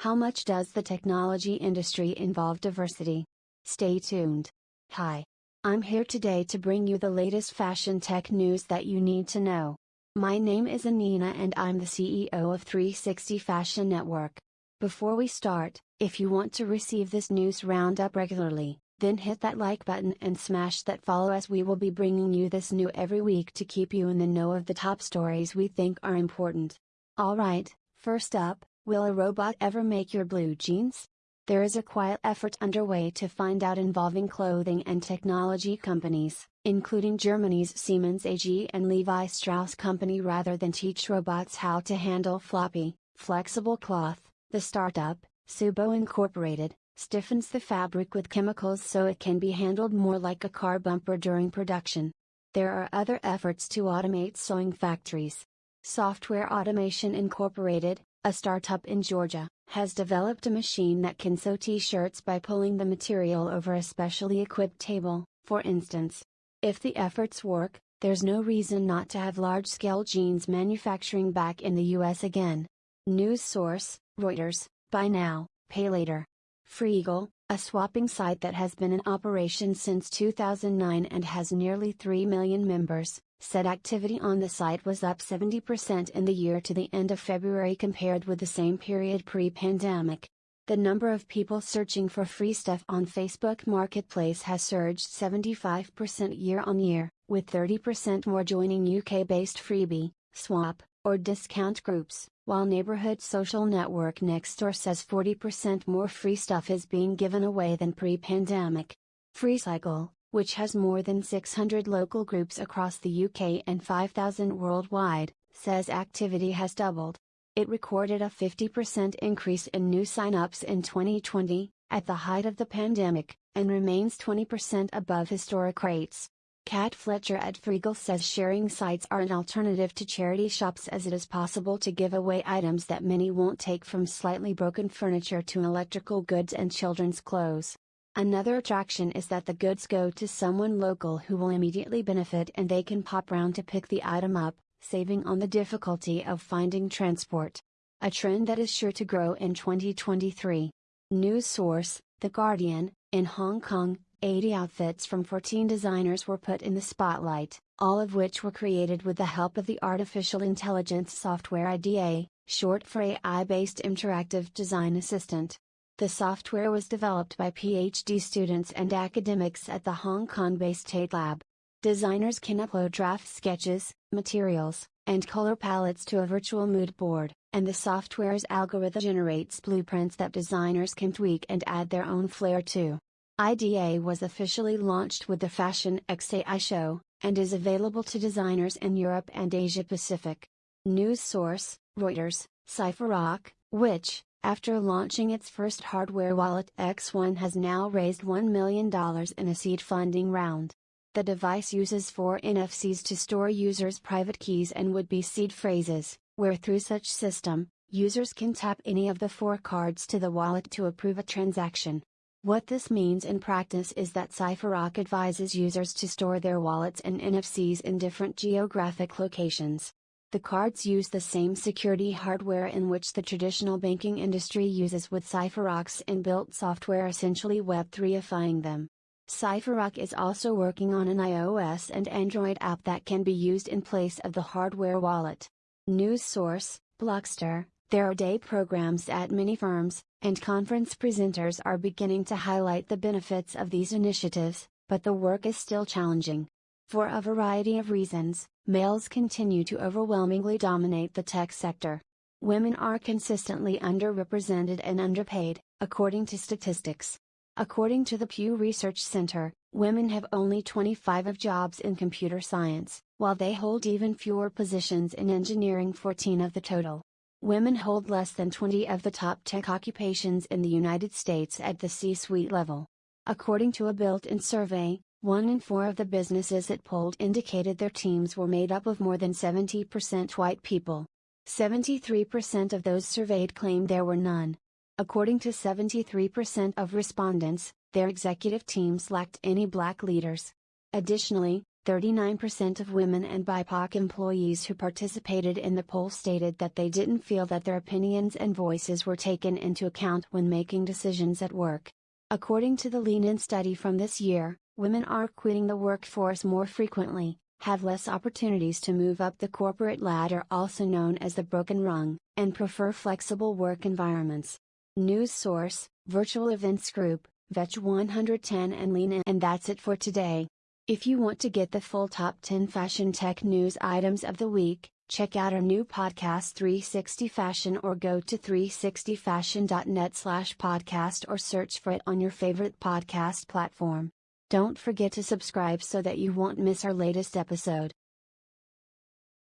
How much does the technology industry involve diversity? Stay tuned. Hi. I'm here today to bring you the latest fashion tech news that you need to know. My name is Anina and I'm the CEO of 360 Fashion Network. Before we start, if you want to receive this news roundup regularly, then hit that like button and smash that follow as we will be bringing you this new every week to keep you in the know of the top stories we think are important. Alright, first up, will a robot ever make your blue jeans? There is a quiet effort underway to find out involving clothing and technology companies, including Germany's Siemens AG and Levi Strauss Company rather than teach robots how to handle floppy, flexible cloth, the startup, Sewbo Incorporated, stiffens the fabric with chemicals so it can be handled more like a car bumper during production. There are other efforts to automate sewing factories. SoftWear Automation Incorporated, a startup in Georgia, has developed a machine that can sew t shirts by pulling the material over a specially equipped table, for instance. If the efforts work, there's no reason not to have large scale jeans manufacturing back in the US again. News source Reuters, buy now, pay later. Freegle, a swapping site that has been in operation since 2009 and has nearly 3 million members, said activity on the site was up 70% in the year to the end of February compared with the same period pre pandemic. The number of people searching for free stuff on Facebook Marketplace has surged 75% year on year, with 30% more joining UK based freebie, swap, or discount groups, while neighborhood social network Nextdoor says 40% more free stuff is being given away than pre pandemic. FreeCycle, which has more than 600 local groups across the UK and 5,000 worldwide, says activity has doubled. It recorded a 50% increase in new sign-ups in 2020, at the height of the pandemic, and remains 20% above historic rates. Kat Fletcher at Freegle says sharing sites are an alternative to charity shops as it is possible to give away items that many won't take from slightly broken furniture to electrical goods and children's clothes. Another attraction is that the goods go to someone local who will immediately benefit and they can pop round to pick the item up, saving on the difficulty of finding transport. A trend that is sure to grow in 2023. News source, The Guardian, in Hong Kong, 80 outfits from 14 designers were put in the spotlight, all of which were created with the help of the artificial intelligence software IDA, short for AI based interactive design assistant. The software was developed by PhD students and academics at the Hong Kong based Tate Lab. Designers can upload draft sketches, materials, and color palettes to a virtual mood board, and the software's algorithm generates blueprints that designers can tweak and add their own flair to. IDA was officially launched with the Fashion XAI show, and is available to designers in Europe and Asia Pacific. News source, Reuters, Cypherock, which, after launching its first hardware wallet X1 has now raised $1 million in a seed funding round. The device uses four NFCs to store users' private keys and would-be seed phrases, where through such system, users can tap any of the four cards to the wallet to approve a transaction. What this means in practice is that Cypherock advises users to store their wallets and NFCs in different geographic locations. The cards use the same security hardware in which the traditional banking industry uses with Cypherock's inbuilt software essentially Web3ifying them. Cypherock is also working on an iOS and Android app that can be used in place of the hardware wallet. News source, Blockster, there are day programs at many firms, and conference presenters are beginning to highlight the benefits of these initiatives, but the work is still challenging. For a variety of reasons, males continue to overwhelmingly dominate the tech sector. Women are consistently underrepresented and underpaid, according to statistics. According to the Pew Research Center, women have only 25 of jobs in computer science, while they hold even fewer positions in engineering 14 of the total. Women hold less than 20 of the top tech occupations in the United States at the C suite level. According to a built in survey, one in four of the businesses it polled indicated their teams were made up of more than 70% white people. 73% of those surveyed claimed there were none. According to 73% of respondents, their executive teams lacked any black leaders. Additionally, 39% of women and BIPOC employees who participated in the poll stated that they didn't feel that their opinions and voices were taken into account when making decisions at work. According to the Lean In study from this year, women are quitting the workforce more frequently, have less opportunities to move up the corporate ladder, also known as the broken rung, and prefer flexible work environments. News source Virtual Events Group, VEC 110 and Lean In. And that's it for today. If you want to get the full top 10 fashion tech news items of the week, check out our new podcast 360 Fashion or go to 360fashion.net slash podcast or search for it on your favorite podcast platform. Don't forget to subscribe so that you won't miss our latest episode.